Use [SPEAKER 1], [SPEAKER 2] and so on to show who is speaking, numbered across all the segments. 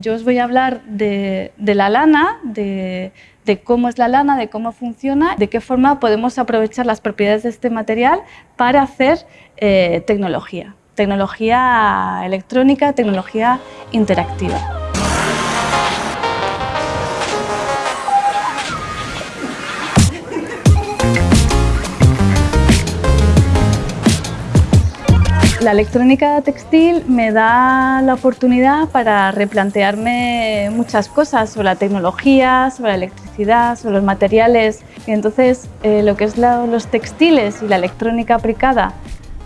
[SPEAKER 1] Yo os voy a hablar de, la lana, de, de, cómo es la lana, de cómo funciona, de qué forma podemos aprovechar las propiedades de este material para hacer eh, tecnología, tecnología electrónica, tecnología interactiva. La electrónica textil me da la oportunidad para replantearme muchas cosas sobre la tecnología, sobre la electricidad, sobre los materiales. Y entonces, eh, lo que es la, los textiles y la electrónica aplicada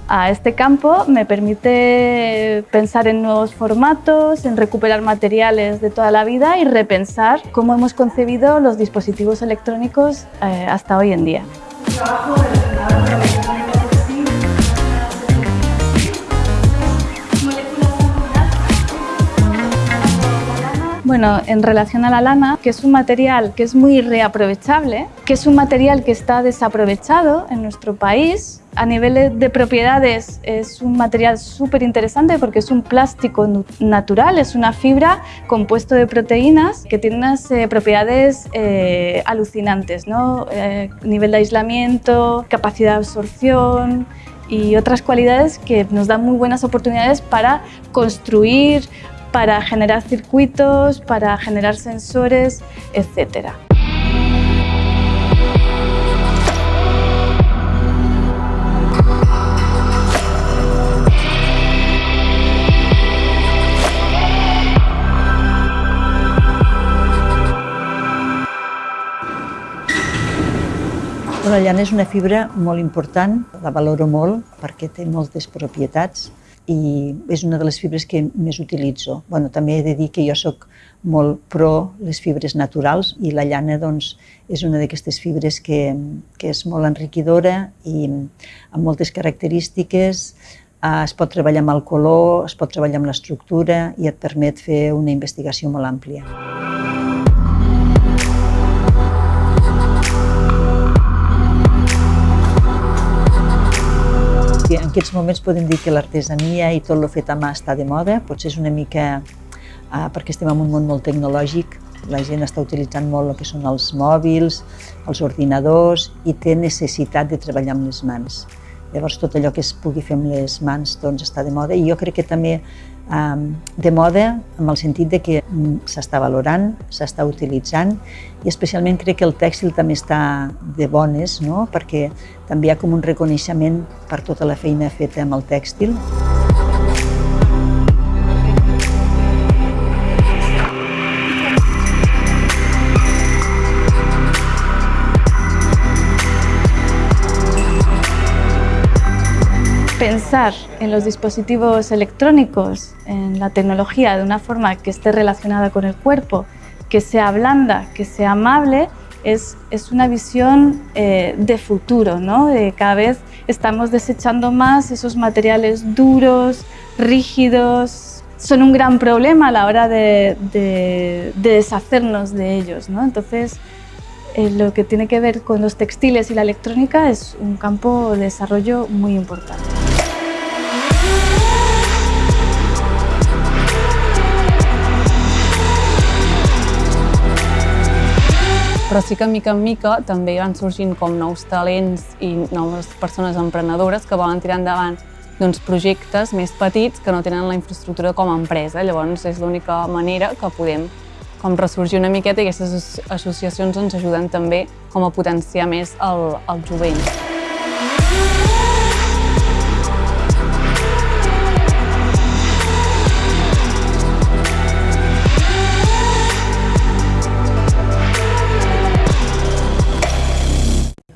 [SPEAKER 1] a este campo me permite pensar en nuevos formatos, en recuperar materiales de toda la vida y repensar cómo hemos concebido los dispositivos electrónicos eh, hasta hoy en día. Bueno, en relación a la lana, que es un material que es muy reaprovechable, que es un material que está desaprovechado en nuestro país, a nivel de propiedades es un material súper interesante porque es un plástico natural, es una fibra compuesto de proteínas que tiene unas eh, propiedades eh, alucinantes, ¿no? Eh, nivel de aislamiento, capacidad de absorción, y otras cualidades que nos dan muy buenas oportunidades para construir, para generar circuitos, para generar sensores, etc.
[SPEAKER 2] La llana és una fibra molt important, la valoro molt perquè té moltes propietats i és una de les fibres que més utilitzo. Bueno, també he de dir que jo sóc molt pro les fibres naturals i la llana doncs, és una d'aquestes fibres que, que és molt enriquidora i amb moltes característiques. Eh, es pot treballar amb el color, es pot treballar amb l'estructura i et permet fer una investigació molt àmplia. En aquests moments podem dir que l'artesania i tot el fet a mà està de moda, potser és una mica eh, perquè estem en un món molt tecnològic, la gent està utilitzant molt el que són els mòbils, els ordinadors i té necessitat de treballar amb les mans. Llavors tot allò que es pugui fer amb les mans doncs, està de moda i jo crec que també de moda en el sentit de que mm, s'està valorant, s'està utilitzant i especialment crec que el tèxtil també està de bones, no? perquè també hi ha com un reconeixement per tota la feina feta amb el tèxtil.
[SPEAKER 1] Pensar en los dispositivos electrónicos, en la tecnología de una forma que esté relacionada con el cuerpo, que sea blanda, que sea amable, es, es una visión eh, de futuro, ¿no? Cada vez estamos desechando más esos materiales duros, rígidos, son un gran problema a la hora de, de, de deshacernos de ellos, ¿no? Entonces, eh, lo que tiene que ver con los textiles y la electrónica es un campo de desarrollo muy importante.
[SPEAKER 3] Però sí que mica en mica també van sorgint com nous talents i noves persones emprenedores que volen tirar endavant doncs, projectes més petits que no tenen la infraestructura com a empresa. Llavors és l'única manera que podem com ressorgir una miqueta i aquestes associacions ens ajuden també com a potenciar més el, el jovent.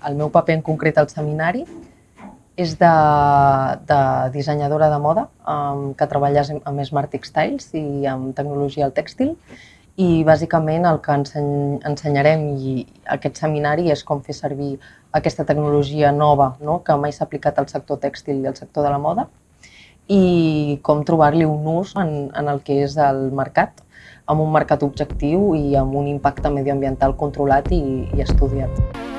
[SPEAKER 4] El meu paper en concret al seminari és de, de dissenyadora de moda um, que treballa amb Smart Textiles i amb tecnologia al tèxtil i bàsicament el que enseny, ensenyarem i aquest seminari és com fer servir aquesta tecnologia nova no? que mai s'ha aplicat al sector tèxtil i al sector de la moda i com trobar-li un ús en, en el que és el mercat, amb un mercat objectiu i amb un impacte medioambiental controlat i, i estudiat.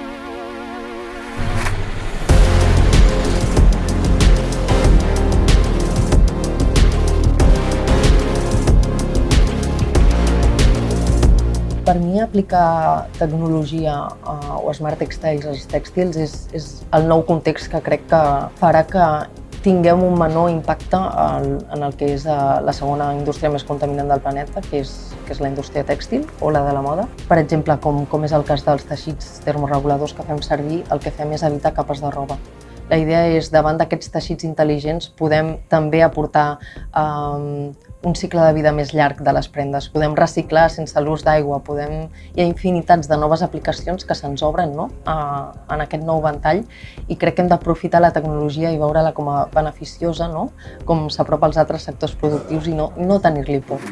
[SPEAKER 4] Per mi aplicar tecnologia uh, o smart textiles als tèxtils és, és el nou context que crec que farà que tinguem un menor impacte en, en el que és uh, la segona indústria més contaminant del planeta, que és, que és la indústria tèxtil o la de la moda. Per exemple, com, com és el cas dels teixits termoreguladors que fem servir, el que fem és evitar capes de roba. La idea és, davant d'aquests teixits intel·ligents, podem també aportar um, un cicle de vida més llarg de les prendes. Podem reciclar sense l'ús d'aigua, podem... hi ha infinitats de noves aplicacions que se'ns obren no? a, en aquest nou ventall i crec que hem d'aprofitar la tecnologia i veure-la com a beneficiosa, no? com s'apropa als altres sectors productius i no, no tenir-li por.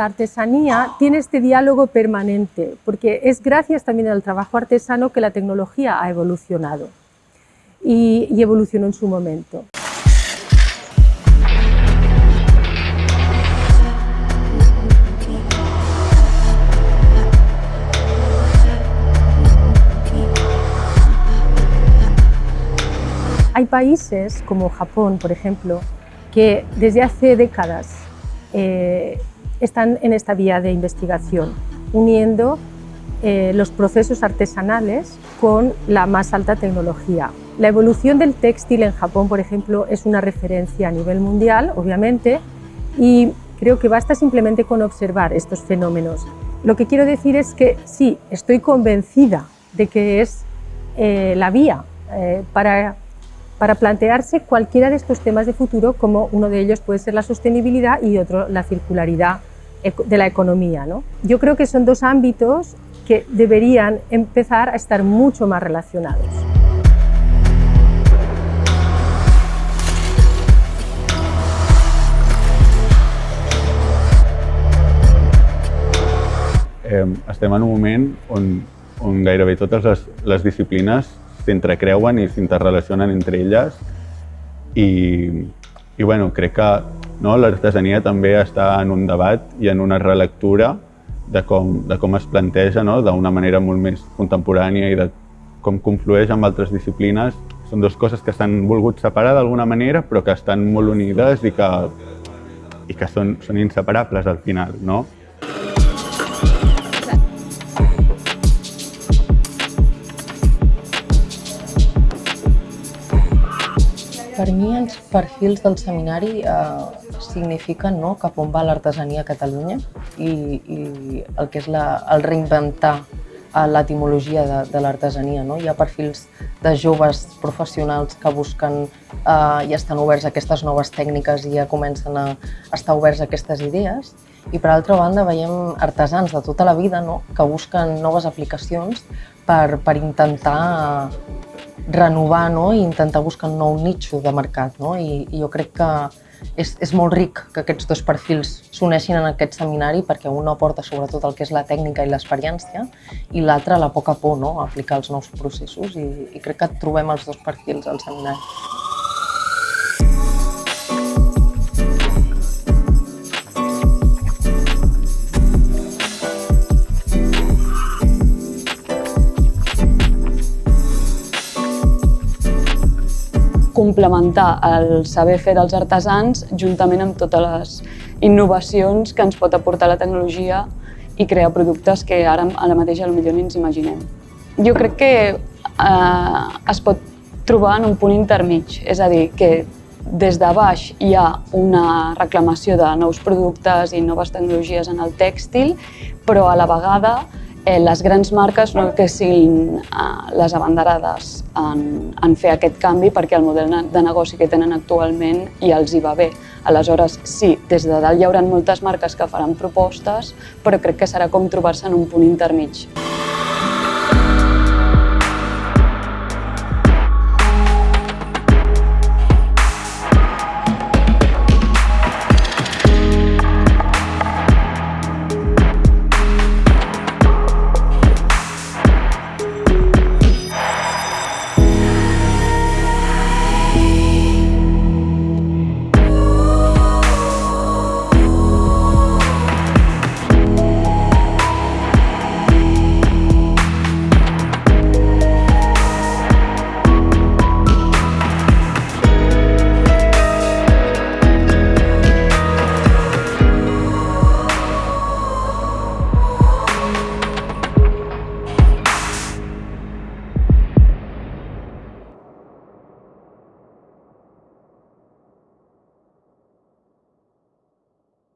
[SPEAKER 5] La artesanía tiene este diálogo permanente, porque es gracias también al trabajo artesano que la tecnología ha evolucionado y, evolucionó en su momento. Hay países como Japón, por ejemplo, que desde hace décadas eh, están en esta vía de investigación, uniendo eh, los procesos artesanales con la más alta tecnología. La evolución del textil en Japón, por ejemplo, es una referencia a nivel mundial, obviamente, y creo que basta simplemente con observar estos fenómenos. Lo que quiero decir es que sí, estoy convencida de que es eh, la vía eh, para para plantearse cualquiera de estos temas de futuro, como uno de ellos puede ser la sostenibilidad y otro la circularidad de la economía. ¿no? Yo creo que son dos ámbitos que deberían empezar a estar mucho más relacionados.
[SPEAKER 6] Eh, estem en un moment on, on gairebé totes les, les disciplines s'entrecreuen i s'interrelacionen entre elles i, i bueno, crec que no, l'artesania també està en un debat i en una relectura de com, de com es planteja no? d'una manera molt més contemporània i de com conflueix amb altres disciplines. Són dues coses que s'han volgut separar d'alguna manera, però que estan molt unides i que, i que són, són inseparables al final. No?
[SPEAKER 4] Per mi els perfils del seminari eh, signifiquen no, cap on va l'artesania a Catalunya i, i el que és la, el reinventar eh, l'etimologia de, de l'artesania. No? Hi ha perfils de joves professionals que busquen eh, i estan oberts a aquestes noves tècniques i ja comencen a estar oberts a aquestes idees. I per altra banda veiem artesans de tota la vida no? que busquen noves aplicacions per, per intentar renovar no? i intentar buscar un nou nitxo de mercat. No? I, i jo crec que és, és molt ric que aquests dos perfils s'uneixin en aquest seminari perquè un aporta sobretot el que és la tècnica i l'experiència i l'altre la poca por no? a aplicar els nous processos i, i crec que trobem els dos perfils al seminari.
[SPEAKER 3] Complementar el saber fer dels artesans juntament amb totes les innovacions que ens pot aportar la tecnologia i crear productes que ara a la mateixa potser ni ens imaginem. Jo crec que eh, es pot trobar en un punt intermig, és a dir, que des de baix hi ha una reclamació de nous productes i noves tecnologies en el tèxtil, però a la vegada eh, les grans marques no que siguin eh, les abanderades en, en fer aquest canvi perquè el model de negoci que tenen actualment i els hi va bé. Aleshores, sí, des de dalt hi haurà moltes marques que faran propostes, però crec que serà com trobar-se en un punt intermig.